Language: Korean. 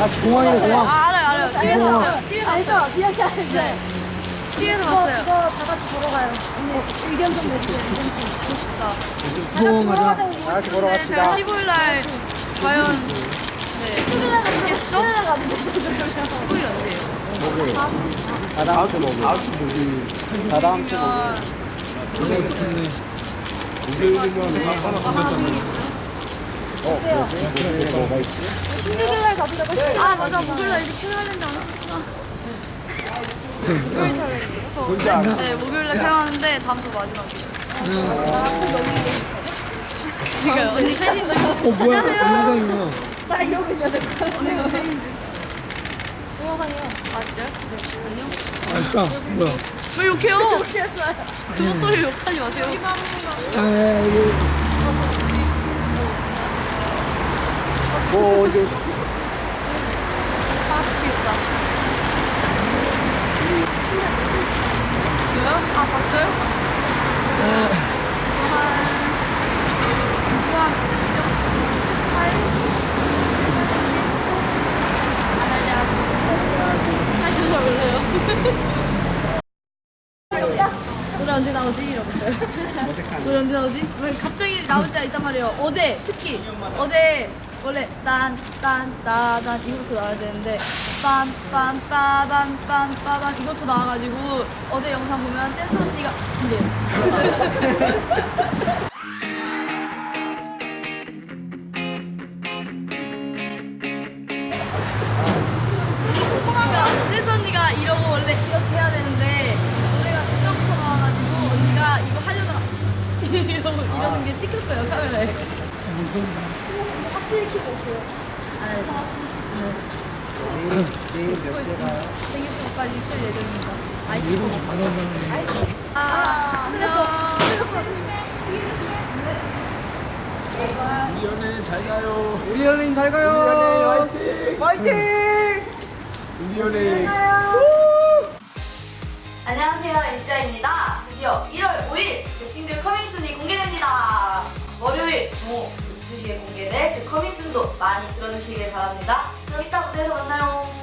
아, 공항이네, 아, 공항. 알아요, 알아요. TV에서. 봤어요. TV에서 봤어요. 비아시 알죠? 네. TV에서 봤어요. 그거 다 같이 보러 가요. 언니 의견 좀 내주세요. 좋다. 보러 하자. 가자고. 다 같이 보러 근데 갑시다. 제가 15일 날 과연 네. 있겠죠? 토요일에 가는데 지금 15일 언제예요? 목요일. 아, 다음 주 목요일. 아, 다음 주 목요일. 목요일이면 뭐 하나 있지? 16일날 가보자고. 아 맞아 목요일 날 이제 촬영하는데 안 알아? 네 목요일 날 촬영하는데 다음 주 마지막이에요. 그러니까 언니 팬인 줄. 어, 뭐야? 안녕하세요. 영상이구나. 나 이러고 거야. 언니가 팬인 줄. 동영상이요. 아 진짜요? 네. 안녕. 아, 진짜. 뭐야? 왜 욕해요? 그 목소리 욕하지 마세요. 아, 이거. 뭐, 이제. 아 귀엽다. 왜요? 아 봤어요? 한 유한 몇 세트죠? 8? 7? 아니야. 사실 잘 몰라요. 노래 언제 나오지? 이러면서요. 노래 언제 나오지? 왜 갑자기 나올 때가 있단 말이에요. 어제 특히 어제 원래 딴딴따단 이거부터 나와야 되는데 빰빰 빠밤 빰 빠밤 이것도 나와가지고 어제 영상 보면 댄서 언니가. 그러니까 댄서 언니가 이러고 원래 이렇게 해야 되는데 노래가 중간부터 나와가지고 언니가 이거 하려다가 이러고 이러는 게 찍혔어요 카메라에. 확실히 키고 오세요. 아, 네. 내일 몇 시에 가요? 생일까지 쓸 예정입니다. 아이, 7시 반 온다네. 아, 안녕. 우리 연예인 잘 가요. 우리 연예인 잘 가요. 우리 연예인 화이팅! 화이팅! 우리 연예인. 안녕하세요, 일자입니다. 드디어 1월 5일 제 싱글 커밍순이 공개됩니다. 많이 들어주시길 바랍니다. 그럼 이따 무대에서 만나요.